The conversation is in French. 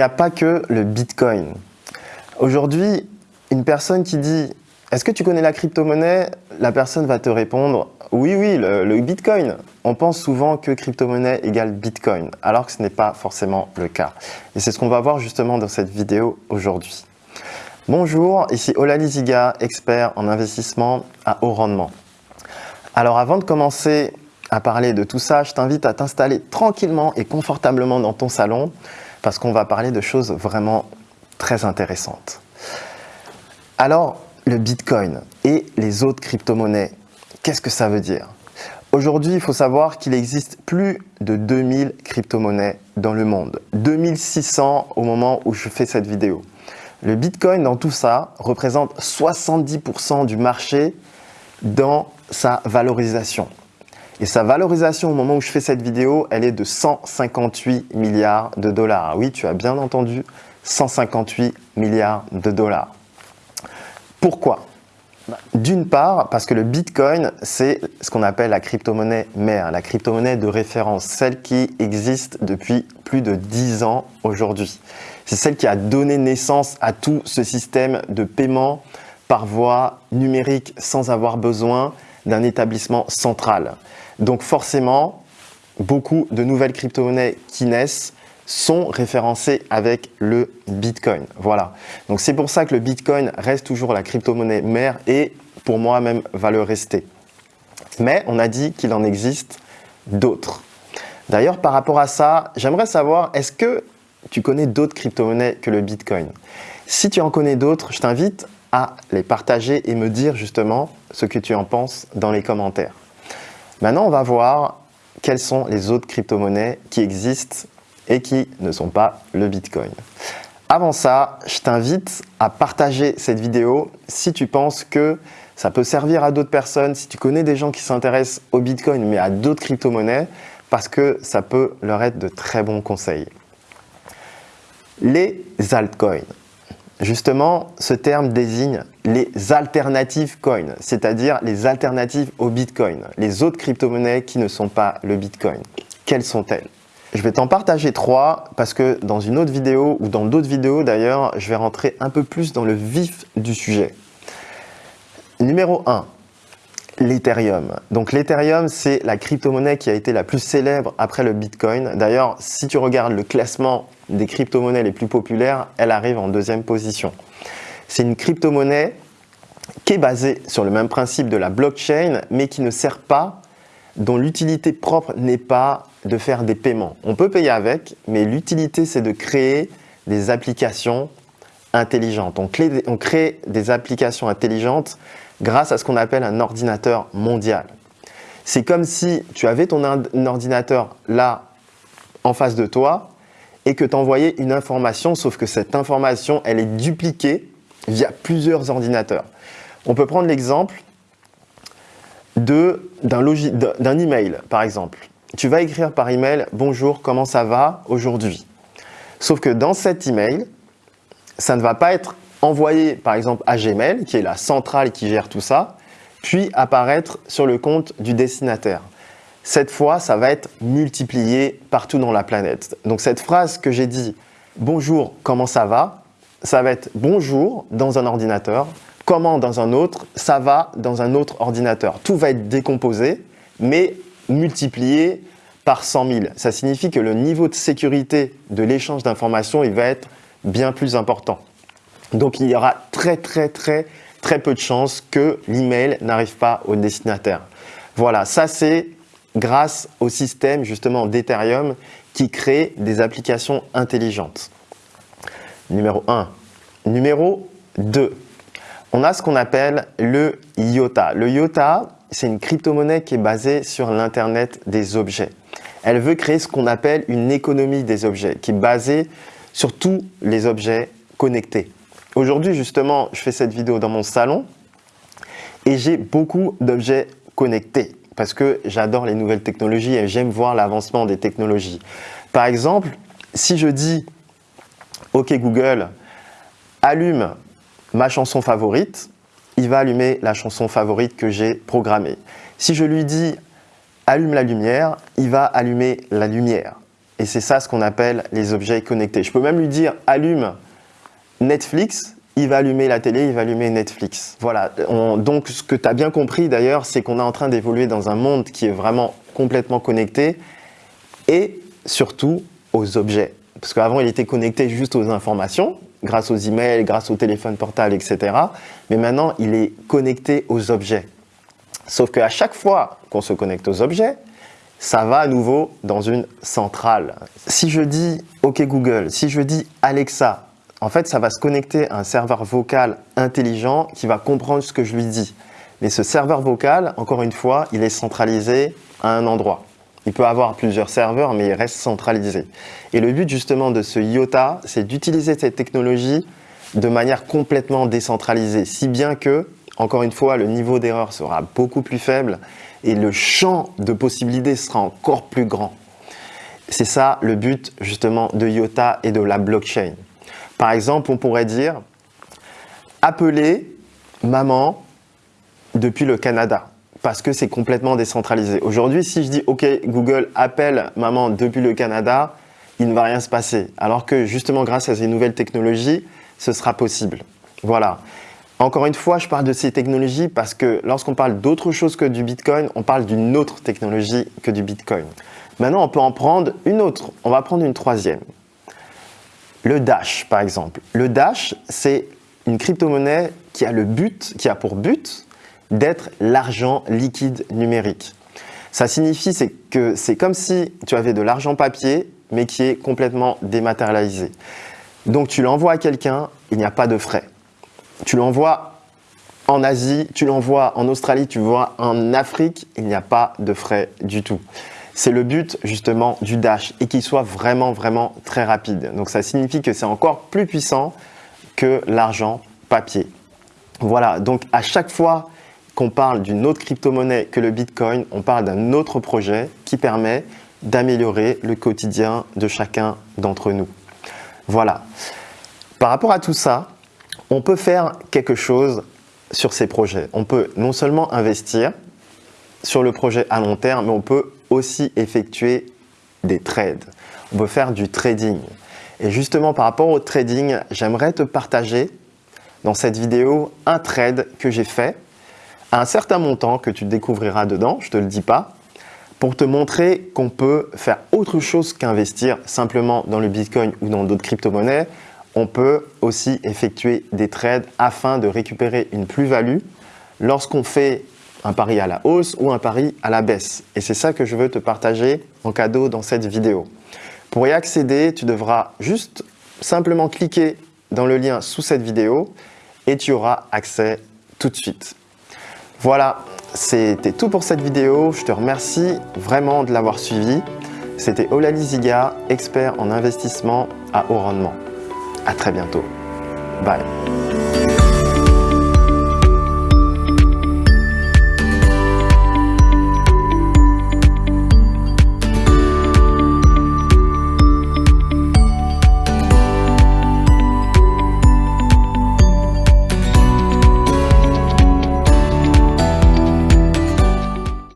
n'y a pas que le Bitcoin. Aujourd'hui, une personne qui dit « Est-ce que tu connais la crypto-monnaie ?» La personne va te répondre « Oui, oui, le, Bitcoin ». On pense souvent que crypto-monnaie égale Bitcoin, alors que ce n'est pas forcément le cas. Et c'est ce qu'on va voir justement dans cette vidéo aujourd'hui. Bonjour, ici Olali Ziga, expert en investissement à haut rendement. Alors avant de commencer à parler de tout ça, je t'invite à t'installer tranquillement et confortablement dans ton salon parce qu'on va parler de choses vraiment très intéressantes. Alors, le Bitcoin et les autres crypto-monnaies, qu'est-ce que ça veut dire? Aujourd'hui, il faut savoir qu'il existe plus de 2000 crypto-monnaies dans le monde. 2600 au moment où je fais cette vidéo. Le Bitcoin, dans tout ça, représente 70% du marché dans sa valorisation. Et sa valorisation au moment où je fais cette vidéo, elle est de 158 milliards de dollars. Oui, tu as bien entendu, 158 milliards de dollars. Pourquoi? D'une part, parce que le Bitcoin, c'est ce qu'on appelle la crypto-monnaie mère, la crypto-monnaie de référence, celle qui existe depuis plus de 10 ans aujourd'hui. C'est celle qui a donné naissance à tout ce système de paiement par voie numérique sans avoir besoin d'un établissement central. Donc forcément, beaucoup de nouvelles crypto-monnaies qui naissent sont référencées avec le Bitcoin. Voilà. Donc c'est pour ça que le Bitcoin reste toujours la crypto-monnaie mère et pour moi même va le rester. Mais on a dit qu'il en existe d'autres. D'ailleurs, par rapport à ça, j'aimerais savoir, est-ce que tu connais d'autres crypto-monnaies que le Bitcoin? Si tu en connais d'autres, je t'invite à les partager et me dire justement ce que tu en penses dans les commentaires. Maintenant, on va voir quelles sont les autres crypto-monnaies qui existent et qui ne sont pas le Bitcoin. Avant ça, je t'invite à partager cette vidéo si tu penses que ça peut servir à d'autres personnes, si tu connais des gens qui s'intéressent au Bitcoin mais à d'autres crypto-monnaies, parce que ça peut leur être de très bons conseils. Les altcoins. Justement, ce terme désigne les alternatives coins, c'est-à-dire les alternatives au Bitcoin, les autres crypto-monnaies qui ne sont pas le Bitcoin. Quelles sont-elles? Je vais t'en partager trois parce que dans une autre vidéo ou dans d'autres vidéos d'ailleurs, je vais rentrer un peu plus dans le vif du sujet. Numéro 1, l'Ethereum. Donc l'Ethereum, c'est la crypto-monnaie qui a été la plus célèbre après le Bitcoin. D'ailleurs, si tu regardes le classement des crypto-monnaies les plus populaires, elle arrive en deuxième position. C'est une crypto-monnaie qui est basée sur le même principe de la blockchain, mais qui ne sert pas, dont l'utilité propre n'est pas de faire des paiements. On peut payer avec, mais l'utilité, c'est de créer des applications intelligentes. On crée, on crée des applications intelligentes grâce à ce qu'on appelle un ordinateur mondial. C'est comme si tu avais ton ordinateur là en face de toi et que tu envoyais une information, sauf que cette information, elle est dupliquée via plusieurs ordinateurs. On peut prendre l'exemple d'un email, par exemple. Tu vas écrire par email « Bonjour, comment ça va aujourd'hui ?» Sauf que dans cet email, ça ne va pas être envoyer par exemple à Gmail, qui est la centrale qui gère tout ça, puis apparaître sur le compte du destinataire. Cette fois, ça va être multiplié partout dans la planète. Donc cette phrase que j'ai dit « Bonjour, comment ça va ?» ça va être « Bonjour » dans un ordinateur, « Comment » dans un autre, « Ça va » dans un autre ordinateur. Tout va être décomposé, mais multiplié par 100 000. Ça signifie que le niveau de sécurité de l'échange d'informations va être bien plus important. Donc il y aura très très très très peu de chances que l'email n'arrive pas au destinataire. Voilà, ça c'est grâce au système justement d'Ethereum qui crée des applications intelligentes. Numéro 1. Numéro 2. On a ce qu'on appelle le IOTA. Le IOTA, c'est une crypto-monnaie qui est basée sur l'Internet des objets. Elle veut créer ce qu'on appelle une économie des objets, qui est basée sur tous les objets connectés. Aujourd'hui, justement, je fais cette vidéo dans mon salon et j'ai beaucoup d'objets connectés parce que j'adore les nouvelles technologies et j'aime voir l'avancement des technologies. Par exemple, si je dis « Ok Google, allume ma chanson favorite », il va allumer la chanson favorite que j'ai programmée. Si je lui dis « Allume la lumière », il va allumer la lumière. Et c'est ça ce qu'on appelle les objets connectés. Je peux même lui dire « allume Netflix », il va allumer la télé, il va allumer Netflix. Voilà, donc ce que tu as bien compris d'ailleurs, c'est qu'on est en train d'évoluer dans un monde qui est vraiment complètement connecté et surtout aux objets. Parce qu'avant, il était connecté juste aux informations, grâce aux emails, grâce au téléphone portable, etc. Mais maintenant, il est connecté aux objets. Sauf qu'à chaque fois qu'on se connecte aux objets, ça va à nouveau dans une centrale. Si je dis « OK Google », si je dis « Alexa », en fait, ça va se connecter à un serveur vocal intelligent qui va comprendre ce que je lui dis. Mais ce serveur vocal, encore une fois, il est centralisé à un endroit. Il peut avoir plusieurs serveurs, mais il reste centralisé. Et le but justement de ce IOTA, c'est d'utiliser cette technologie de manière complètement décentralisée, si bien que, encore une fois, le niveau d'erreur sera beaucoup plus faible et le champ de possibilités sera encore plus grand. C'est ça le but justement de IOTA et de la blockchain. Par exemple, on pourrait dire « appeler maman depuis le Canada » parce que c'est complètement décentralisé. Aujourd'hui, si je dis « Ok, Google, appelle maman depuis le Canada », il ne va rien se passer. Alors que justement, grâce à ces nouvelles technologies, ce sera possible. Voilà. Encore une fois, je parle de ces technologies parce que lorsqu'on parle d'autre chose que du Bitcoin, on parle d'une autre technologie que du Bitcoin. Maintenant, on peut en prendre une autre. On va prendre une troisième. Le Dash, par exemple. Le Dash, c'est une crypto-monnaie qui a le but, qui a pour but d'être l'argent liquide numérique. Ça signifie que c'est comme si tu avais de l'argent papier, mais qui est complètement dématérialisé. Donc tu l'envoies à quelqu'un, il n'y a pas de frais. Tu l'envoies en Asie, tu l'envoies en Australie, tu vois en Afrique, il n'y a pas de frais du tout. C'est le but justement du Dash et qu'il soit vraiment vraiment très rapide. Donc ça signifie que c'est encore plus puissant que l'argent papier. Voilà, donc à chaque fois qu'on parle d'une autre crypto-monnaie que le Bitcoin, on parle d'un autre projet qui permet d'améliorer le quotidien de chacun d'entre nous. Voilà. Par rapport à tout ça, on peut faire quelque chose sur ces projets. On peut non seulement investir sur le projet à long terme, mais on peut aussi effectuer des trades. On peut faire du trading. Et justement, par rapport au trading, j'aimerais te partager dans cette vidéo un trade que j'ai fait à un certain montant que tu découvriras dedans, je ne te le dis pas, pour te montrer qu'on peut faire autre chose qu'investir simplement dans le Bitcoin ou dans d'autres crypto-monnaies. On peut aussi effectuer des trades afin de récupérer une plus-value lorsqu'on fait un pari à la hausse ou un pari à la baisse. Et c'est ça que je veux te partager en cadeau dans cette vidéo. Pour y accéder, tu devras juste simplement cliquer dans le lien sous cette vidéo et tu auras accès tout de suite. Voilà, c'était tout pour cette vidéo. Je te remercie vraiment de l'avoir suivi. C'était Olali Ziga, expert en investissement à haut rendement. À très bientôt. Bye.